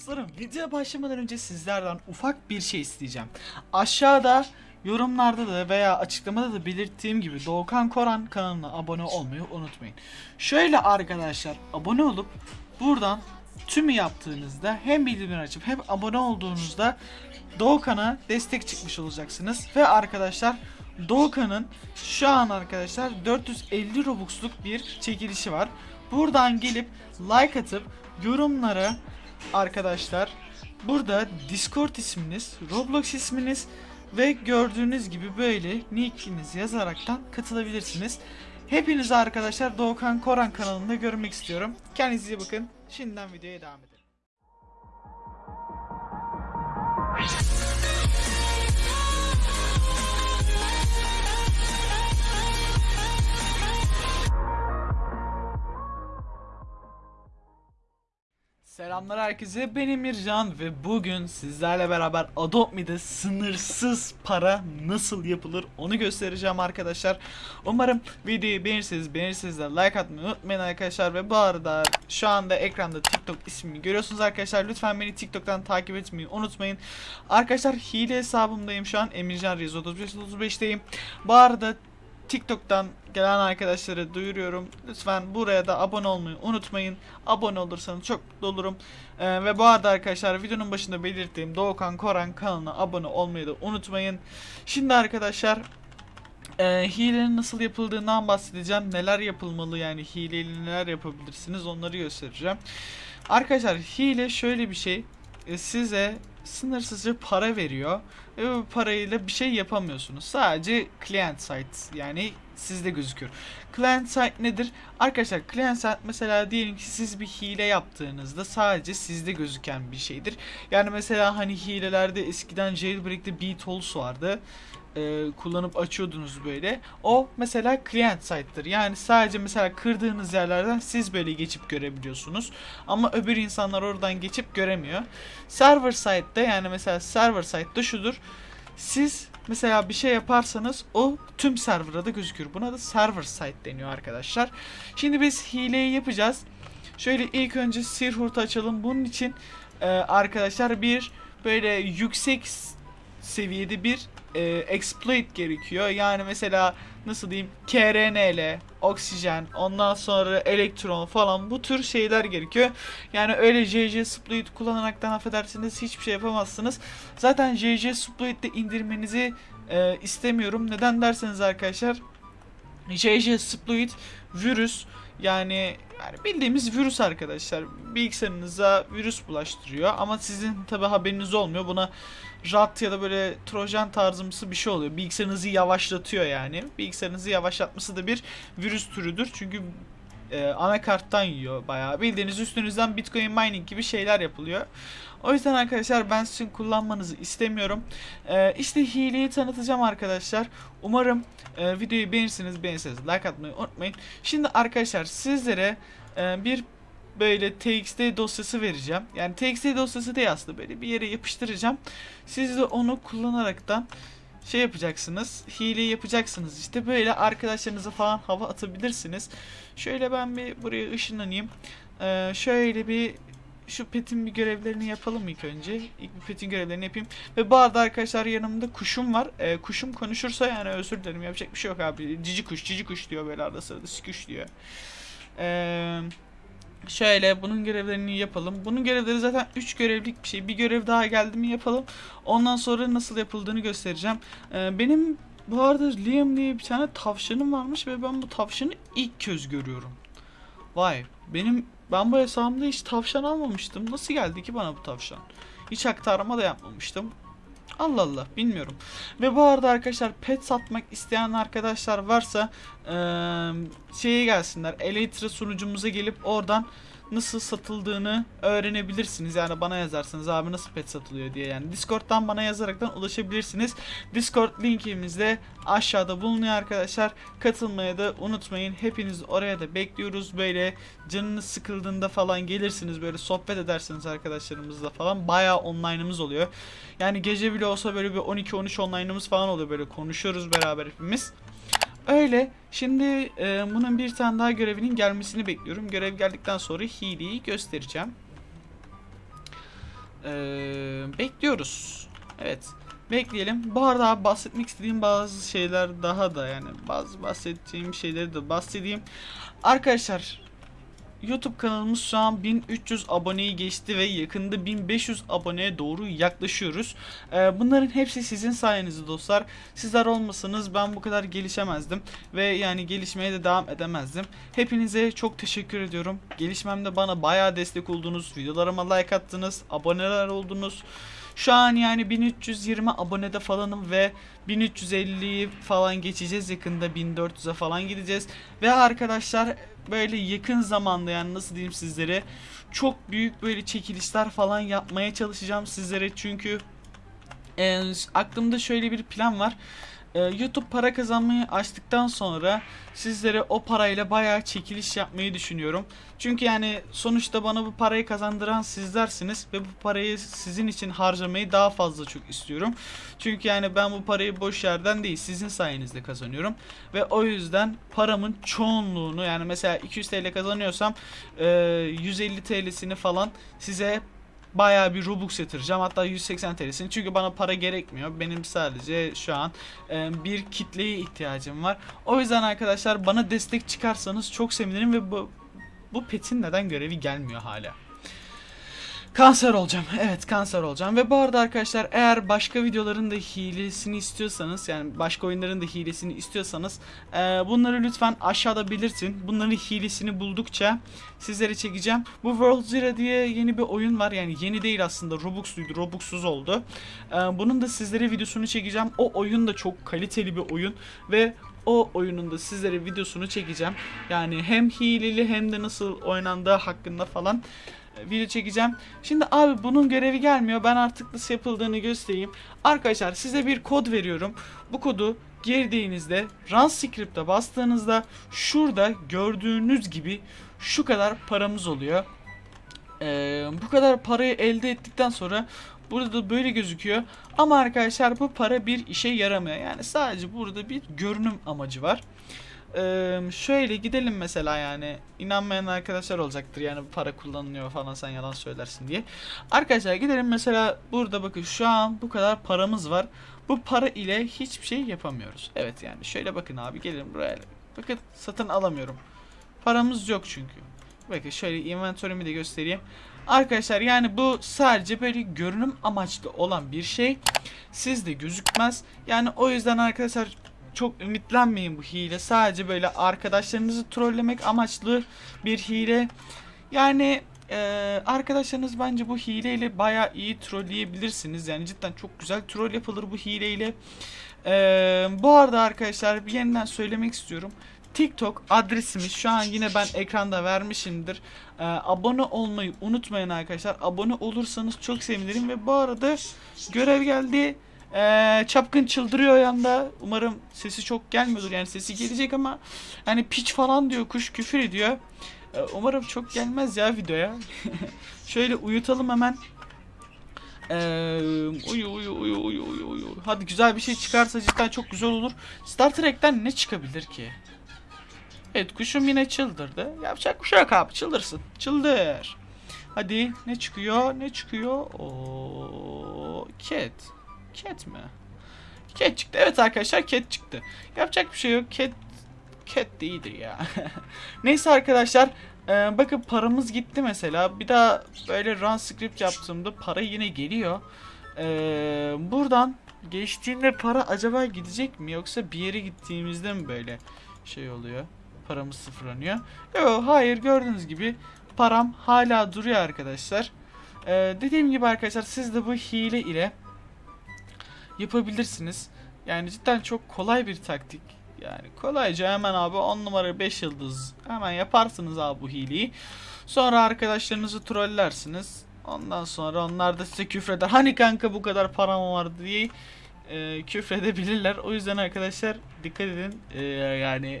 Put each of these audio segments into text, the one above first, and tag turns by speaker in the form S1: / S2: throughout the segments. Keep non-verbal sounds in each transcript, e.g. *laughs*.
S1: Dostlarım videoya başlamadan önce sizlerden ufak bir şey isteyeceğim. Aşağıda yorumlarda da veya açıklamada da belirttiğim gibi Doğukan Koran kanalına abone olmayı unutmayın. Şöyle arkadaşlar abone olup buradan tümü yaptığınızda hem bildirimleri açıp hem abone olduğunuzda Doğukan'a destek çıkmış olacaksınız. Ve arkadaşlar Doğukan'ın şu an arkadaşlar 450 Robux'luk bir çekilişi var. Buradan gelip like atıp yorumlara arkadaşlar burada Discord isminiz, Roblox isminiz ve gördüğünüz gibi böyle nickinizi yazaraktan katılabilirsiniz. Hepinizi arkadaşlar Doğukan Koran kanalında görmek istiyorum. Kendinize iyi bakın. Şimdiden videoya devam edelim. Selamlar herkese ben Emircan ve bugün sizlerle beraber Adopt Me'de sınırsız para nasıl yapılır onu göstereceğim arkadaşlar. Umarım videoyu beğenirseniz beğenirseniz de like atmayı unutmayın arkadaşlar ve bu arada şu anda ekranda TikTok ismini görüyorsunuz arkadaşlar. Lütfen beni TikTok'tan takip etmeyi unutmayın. Arkadaşlar hile hesabımdayım şu an Emircan Reis 3535'teyim. Bu arada TikTok'tan gelen arkadaşlara duyuruyorum. Lütfen buraya da abone olmayı unutmayın. Abone olursanız çok mutlu olurum. Ee, ve bu arada arkadaşlar videonun başında belirttiğim Doğukan Koran kanalına abone olmayı da unutmayın. Şimdi arkadaşlar e, hilenin nasıl yapıldığından bahsedeceğim. Neler yapılmalı yani hileyle neler yapabilirsiniz onları göstereceğim. Arkadaşlar hile şöyle bir şey. E, size sınırsızca para veriyor ve bu parayla bir şey yapamıyorsunuz. Sadece client site yani sizde gözüküyor. Client site nedir? Arkadaşlar client site mesela diyelim ki siz bir hile yaptığınızda sadece sizde gözüken bir şeydir. Yani mesela hani hilelerde eskiden jailbreak'te BeatTools vardı e, kullanıp açıyordunuz böyle. O mesela client site'dır. Yani sadece mesela kırdığınız yerlerden siz böyle geçip görebiliyorsunuz. Ama öbür insanlar oradan geçip göremiyor. Server site'de yani mesela server site'de şudur. Siz mesela bir şey yaparsanız o tüm server'a da gözükür. Buna da server site deniyor arkadaşlar. Şimdi biz hileyi yapacağız. Şöyle ilk önce Sirhurt'u açalım. Bunun için e, arkadaşlar bir böyle yüksek seviyede bir e, exploit gerekiyor. Yani mesela nasıl diyeyim KRNL, oksijen, ondan sonra elektron falan bu tür şeyler gerekiyor. Yani öyle JJ Sploit kullanaraktan affedersiniz hiçbir şey yapamazsınız. Zaten JJ Sploit'te indirmenizi e, istemiyorum. Neden derseniz arkadaşlar JJ Sploit virüs yani yani bildiğimiz virüs arkadaşlar. Bilgisayarınıza virüs bulaştırıyor ama sizin tabi haberiniz olmuyor. Buna rat ya da böyle trojan tarzımsı bir şey oluyor. Bilgisayarınızı yavaşlatıyor yani. Bilgisayarınızı yavaşlatması da bir virüs türüdür. Çünkü e, anakarttan yiyor bayağı. Bildiğiniz üstünüzden bitcoin mining gibi şeyler yapılıyor. O yüzden arkadaşlar ben sizin kullanmanızı istemiyorum. E, işte hileyi tanıtacağım arkadaşlar. Umarım e, videoyu beğenirsiniz. Beğenirseniz like atmayı unutmayın. Şimdi arkadaşlar sizlere e, bir böyle txt dosyası vereceğim. Yani txt dosyası değil aslında böyle bir yere yapıştıracağım. Siz de onu kullanaraktan şey yapacaksınız. Hile yapacaksınız işte. Böyle arkadaşlarınıza falan hava atabilirsiniz. Şöyle ben bir buraya ışınlanayım. Ee, şöyle bir şu petin bir görevlerini yapalım ilk önce. İlk bir petin görevlerini yapayım. Ve bu arada arkadaşlar yanımda kuşum var. Ee, kuşum konuşursa yani özür dilerim yapacak bir şey yok abi. Cici kuş, cici kuş diyor böyle arada sırada sikuş diyor. Eee... Şöyle bunun görevlerini yapalım. Bunun görevleri zaten 3 görevlik bir şey. Bir görev daha geldi mi yapalım. Ondan sonra nasıl yapıldığını göstereceğim. Ee, benim bu arada Liam diye bir tane tavşanım varmış ve ben bu tavşanı ilk kez görüyorum. Vay benim ben bu hesabımda hiç tavşan almamıştım. Nasıl geldi ki bana bu tavşan? Hiç aktarma da yapmamıştım. Allah Allah bilmiyorum. Ve bu arada arkadaşlar pet satmak isteyen arkadaşlar varsa ee, şeye gelsinler. Elytra sunucumuza gelip oradan nasıl satıldığını öğrenebilirsiniz. Yani bana yazarsınız abi nasıl pet satılıyor diye. Yani Discord'dan bana yazaraktan ulaşabilirsiniz. Discord linkimiz de aşağıda bulunuyor arkadaşlar. Katılmaya da unutmayın. Hepiniz oraya da bekliyoruz. Böyle canınız sıkıldığında falan gelirsiniz. Böyle sohbet edersiniz arkadaşlarımızla falan. Bayağı online'ımız oluyor. Yani gece bile olsa böyle bir 12-13 online'ımız falan oluyor. Böyle konuşuyoruz beraber hepimiz. Öyle. Şimdi e, bunun bir tane daha görevinin gelmesini bekliyorum. Görev geldikten sonra hileyi göstereceğim. Ee, bekliyoruz. Evet. Bekleyelim. Bu arada bahsetmek istediğim bazı şeyler daha da yani bazı bahsedeceğim şeyleri de bahsedeyim. Arkadaşlar YouTube kanalımız şu an 1300 aboneyi geçti ve yakında 1500 aboneye doğru yaklaşıyoruz. Ee, bunların hepsi sizin sayenizde dostlar. Sizler olmasanız ben bu kadar gelişemezdim ve yani gelişmeye de devam edemezdim. Hepinize çok teşekkür ediyorum. Gelişmemde bana bayağı destek oldunuz. Videolarıma like attınız, aboneler oldunuz. Şu an yani 1320 abonede falanım ve 1350'yi falan geçeceğiz yakında 1400'e falan gideceğiz. Ve arkadaşlar böyle yakın zamanda yani nasıl diyeyim sizlere çok büyük böyle çekilişler falan yapmaya çalışacağım sizlere çünkü e, aklımda şöyle bir plan var. E, YouTube para kazanmayı açtıktan sonra sizlere o parayla bayağı çekiliş yapmayı düşünüyorum. Çünkü yani sonuçta bana bu parayı kazandıran sizlersiniz ve bu parayı sizin için harcamayı daha fazla çok istiyorum. Çünkü yani ben bu parayı boş yerden değil sizin sayenizde kazanıyorum. Ve o yüzden paramın çoğunluğunu yani mesela 200 TL kazanıyorsam e, 150 TL'sini falan size bayağı bir Robux yatıracağım. Hatta 180 TL'sini. Çünkü bana para gerekmiyor. Benim sadece şu an e, bir kitleye ihtiyacım var. O yüzden arkadaşlar bana destek çıkarsanız çok sevinirim ve bu bu petin neden görevi gelmiyor hala. Kanser olacağım. Evet kanser olacağım. Ve bu arada arkadaşlar eğer başka videoların da hilesini istiyorsanız yani başka oyunların da hilesini istiyorsanız e, bunları lütfen aşağıda belirtin. Bunların hilesini buldukça sizlere çekeceğim. Bu World Zero diye yeni bir oyun var. Yani yeni değil aslında. Robux'luydu. Robux'suz oldu. E, bunun da sizlere videosunu çekeceğim. O oyun da çok kaliteli bir oyun. Ve o oyunun da sizlere videosunu çekeceğim. Yani hem hileli hem de nasıl oynandığı hakkında falan video çekeceğim. Şimdi abi bunun görevi gelmiyor. Ben artık nasıl yapıldığını göstereyim. Arkadaşlar size bir kod veriyorum. Bu kodu girdiğinizde Run Script'e bastığınızda şurada gördüğünüz gibi şu kadar paramız oluyor. Ee, bu kadar parayı elde ettikten sonra burada da böyle gözüküyor. Ama arkadaşlar bu para bir işe yaramıyor. Yani sadece burada bir görünüm amacı var. Şöyle gidelim mesela yani inanmayan arkadaşlar olacaktır yani para kullanılıyor falan sen yalan söylersin diye. Arkadaşlar gidelim mesela burada bakın şu an bu kadar paramız var. Bu para ile hiçbir şey yapamıyoruz. Evet yani şöyle bakın abi gelin buraya. Bakın satın alamıyorum. Paramız yok çünkü. Bakın şöyle inventörümü de göstereyim. Arkadaşlar yani bu sadece böyle görünüm amaçlı olan bir şey. Sizde gözükmez. Yani o yüzden arkadaşlar çok ümitlenmeyin bu hile. Sadece böyle arkadaşlarınızı trollemek amaçlı bir hile. Yani e, arkadaşlarınız bence bu hileyle baya iyi trolleyebilirsiniz. Yani cidden çok güzel troll yapılır bu hileyle. E, bu arada arkadaşlar bir yeniden söylemek istiyorum. TikTok adresimiz şu an yine ben ekranda vermişimdir. Ee, abone olmayı unutmayın arkadaşlar. Abone olursanız çok sevinirim ve bu arada görev geldi. Ee, çapkın çıldırıyor yanda. Umarım sesi çok gelmiyordur. Yani sesi gelecek ama hani piç falan diyor. Kuş küfür ediyor. Ee, umarım çok gelmez ya videoya. *laughs* Şöyle uyutalım hemen. Ee, uyu uyu uyu uyu uyu uyu. Hadi güzel bir şey çıkarsa cidden çok güzel olur. Star Trek'ten ne çıkabilir ki? Evet kuşum yine çıldırdı. Yapacak bir şey yok abi çıldırsın. Çıldır. Hadi ne çıkıyor ne çıkıyor? Oo, cat. Cat mi? Cat çıktı. Evet arkadaşlar cat çıktı. Yapacak bir şey yok. Cat cat de iyidir ya. *laughs* Neyse arkadaşlar. Ee, bakın paramız gitti mesela. Bir daha böyle run script yaptığımda para yine geliyor. Ee, buradan geçtiğinde para acaba gidecek mi? Yoksa bir yere gittiğimizde mi böyle şey oluyor? Paramız sıfırlanıyor. Yok hayır gördüğünüz gibi param hala duruyor arkadaşlar. Ee, dediğim gibi arkadaşlar siz de bu hile ile yapabilirsiniz. Yani cidden çok kolay bir taktik. Yani kolayca hemen abi 10 numara 5 yıldız hemen yaparsınız abi bu hileyi. Sonra arkadaşlarınızı trollersiniz. Ondan sonra onlar da size küfreder. Hani kanka bu kadar param var diye e, küfredebilirler. O yüzden arkadaşlar dikkat edin. E, yani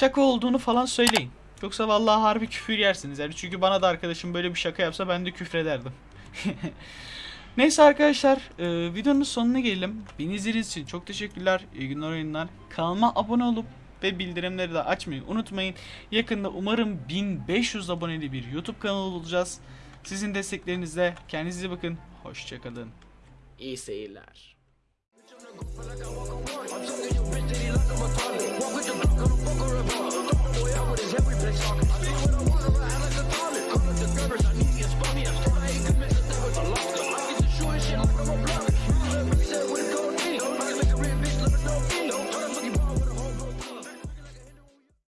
S1: şaka olduğunu falan söyleyin. Yoksa vallahi harbi küfür yersiniz. Yani çünkü bana da arkadaşım böyle bir şaka yapsa ben de küfrederdim. *laughs* Neyse arkadaşlar e, videonun sonuna gelelim. Beni izlediğiniz için çok teşekkürler. İyi günler oyunlar. Kanalıma abone olup ve bildirimleri de açmayı unutmayın. Yakında umarım 1500 aboneli bir YouTube kanalı olacağız. Sizin desteklerinizle kendinize bakın. Hoşçakalın.
S2: İyi seyirler.